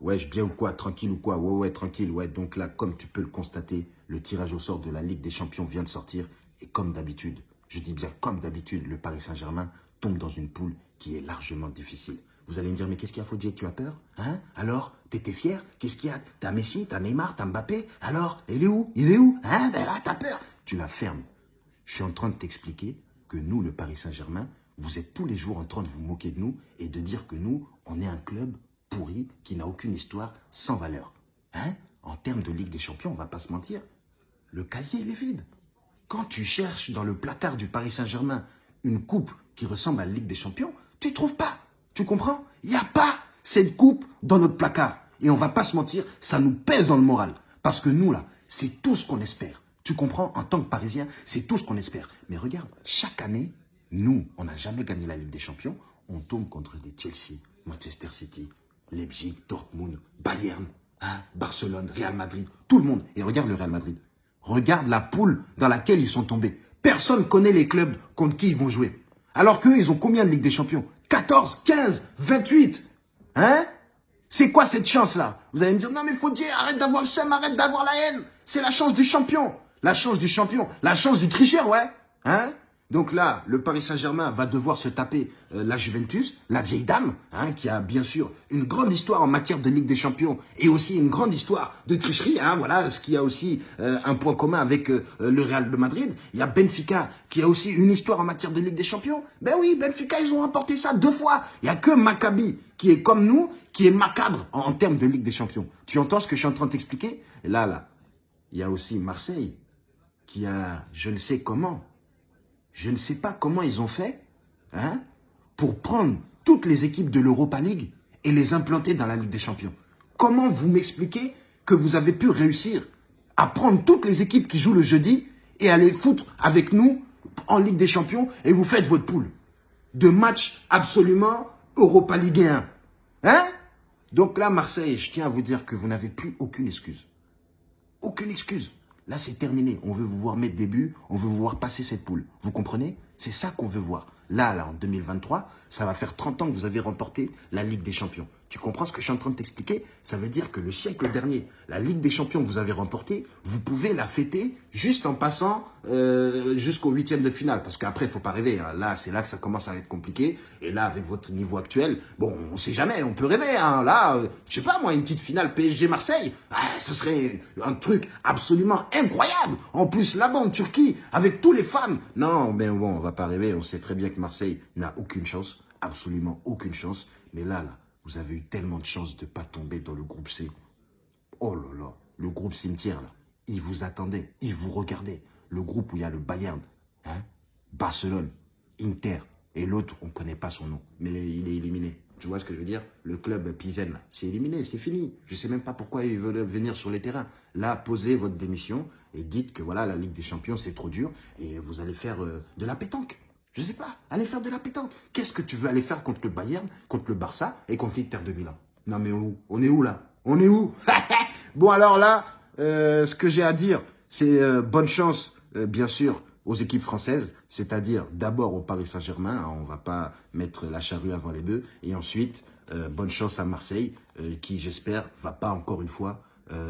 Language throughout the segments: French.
Ouais, bien ou quoi Tranquille ou quoi Ouais, ouais, tranquille. Ouais, donc là, comme tu peux le constater, le tirage au sort de la Ligue des Champions vient de sortir. Et comme d'habitude, je dis bien comme d'habitude, le Paris Saint-Germain tombe dans une poule qui est largement difficile. Vous allez me dire, mais qu'est-ce qu'il y a, Fodjier Tu as peur? Hein? Alors T'étais fier? Qu'est-ce qu'il y a? T'as Messi, t'as Neymar, t'as Mbappé? Alors Il est où? Il est où? Hein? Ben là, t'as peur! Tu la fermes. Je suis en train de t'expliquer que nous, le Paris Saint-Germain, vous êtes tous les jours en train de vous moquer de nous et de dire que nous, on est un club qui n'a aucune histoire, sans valeur. Hein? En termes de Ligue des Champions, on va pas se mentir, le casier, il est vide. Quand tu cherches dans le placard du Paris Saint-Germain une coupe qui ressemble à la Ligue des Champions, tu trouves pas. Tu comprends? Il n'y a pas cette coupe dans notre placard. Et on va pas se mentir, ça nous pèse dans le moral. Parce que nous, là, c'est tout ce qu'on espère. Tu comprends? En tant que Parisien, c'est tout ce qu'on espère. Mais regarde, chaque année, nous, on n'a jamais gagné la Ligue des Champions. On tombe contre des Chelsea, Manchester City, Leipzig, Dortmund, Bayern, hein, Barcelone, Real Madrid, tout le monde. Et regarde le Real Madrid. Regarde la poule dans laquelle ils sont tombés. Personne connaît les clubs contre qui ils vont jouer. Alors qu'eux, ils ont combien de Ligue des Champions? 14, 15, 28 Hein? C'est quoi cette chance-là? Vous allez me dire, non mais faut dire, arrête d'avoir le seum, arrête d'avoir la haine. C'est la chance du champion. La chance du champion. La chance du tricheur, ouais. Hein? Donc là, le Paris Saint-Germain va devoir se taper euh, la Juventus, la vieille dame, hein, qui a bien sûr une grande histoire en matière de Ligue des Champions et aussi une grande histoire de tricherie. Hein, voilà, ce qui a aussi euh, un point commun avec euh, le Real de Madrid. Il y a Benfica qui a aussi une histoire en matière de Ligue des Champions. Ben oui, Benfica, ils ont remporté ça deux fois. Il n'y a que Maccabi qui est comme nous, qui est macabre en, termes de Ligue des Champions. Tu entends ce que je suis en train de t'expliquer? Là, là, il y a aussi Marseille qui a, je ne sais comment, je ne sais pas comment ils ont fait hein, pour prendre toutes les équipes de l'Europa League et les implanter dans la Ligue des Champions. Comment vous m'expliquez que vous avez pu réussir à prendre toutes les équipes qui jouent le jeudi et à les foutre avec nous en Ligue des Champions et vous faites votre poule de matchs absolument Europa Ligue 1. Hein? Donc là, Marseille, je tiens à vous dire que vous n'avez plus aucune excuse. Aucune excuse. Là, c'est terminé. On veut vous voir mettre des buts, on veut vous voir passer cette poule. Vous comprenez? C'est ça qu'on veut voir. Là, là, en 2023, ça va faire 30 ans que vous avez remporté la Ligue des Champions. Tu comprends ce que je suis en train de t'expliquer? Ça veut dire que le siècle dernier, la Ligue des Champions que vous avez remportée, vous pouvez la fêter juste en passant euh, jusqu'au huitième de finale. Parce qu'après, il faut pas rêver. Hein. Là, c'est là que ça commence à être compliqué. Et là, avec votre niveau actuel, bon, on sait jamais, on peut rêver. Hein. Là, euh, je sais pas moi, une petite finale PSG-Marseille, ah, ce serait un truc absolument incroyable. En plus, là-bas Turquie, avec tous les fans. Non, mais bon, on va pas rêver. On sait très bien que Marseille n'a aucune chance, absolument aucune chance. Mais là, là, vous avez eu tellement de chance de ne pas tomber dans le groupe C. Oh là là, le groupe cimetière, là. Il vous attendait, il vous regardait. Le groupe où il y a le Bayern, hein, Barcelone, Inter, et l'autre, on ne connaît pas son nom, mais il est éliminé. Tu vois ce que je veux dire? Le club Pizen, c'est éliminé, c'est fini. Je ne sais même pas pourquoi ils veulent venir sur les terrains. Là, posez votre démission et dites que voilà, la Ligue des Champions, c'est trop dur et vous allez faire euh, de la pétanque. Je sais pas, allez faire de la pétanque. Qu'est-ce que tu veux aller faire contre le Bayern, contre le Barça et contre l'Inter de Milan? Non mais où? On est où là? On est où? Bon alors là, euh, ce que j'ai à dire, c'est euh, bonne chance, euh, bien sûr, aux équipes françaises, c'est-à-dire d'abord au Paris Saint-Germain, hein, on va pas mettre la charrue avant les bœufs, et ensuite, bonne chance à Marseille, qui j'espère va pas encore une fois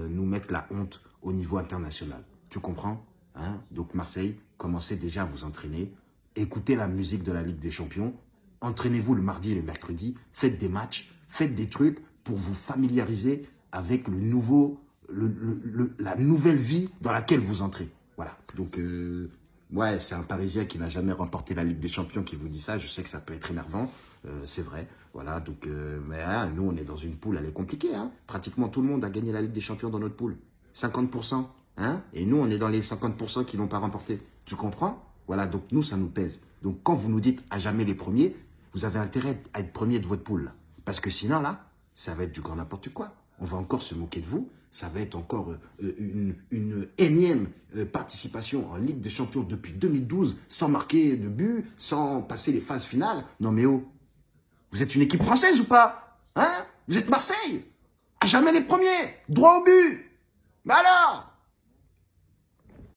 nous mettre la honte au niveau international. Tu comprends? Hein? Donc Marseille, commencez déjà à vous entraîner, écoutez la musique de la Ligue des Champions, entraînez-vous le mardi et le mercredi, faites des matchs, faites des trucs pour vous familiariser avec le nouveau, la nouvelle vie dans laquelle vous entrez. Voilà, donc euh, ouais, c'est un Parisien qui n'a jamais remporté la Ligue des Champions qui vous dit ça, je sais que ça peut être énervant, euh, c'est vrai, voilà, donc euh, mais hein, nous on est dans une poule, elle est compliquée, hein. pratiquement tout le monde a gagné la Ligue des Champions dans notre poule, 50%, hein, et nous on est dans les 50% qui l'ont pas remporté, tu comprends? Voilà, donc nous, ça nous pèse. Donc quand vous nous dites à jamais les premiers, vous avez intérêt à être premier de votre poule. Parce que sinon, là, ça va être du grand n'importe quoi. On va encore se moquer de vous. Ça va être encore euh, une, une, énième euh, participation en Ligue des Champions depuis 2012, sans marquer de but, sans passer les phases finales. Non mais oh, vous êtes une équipe française ou pas Hein? Vous êtes Marseille? À jamais les premiers Droit au but Mais alors?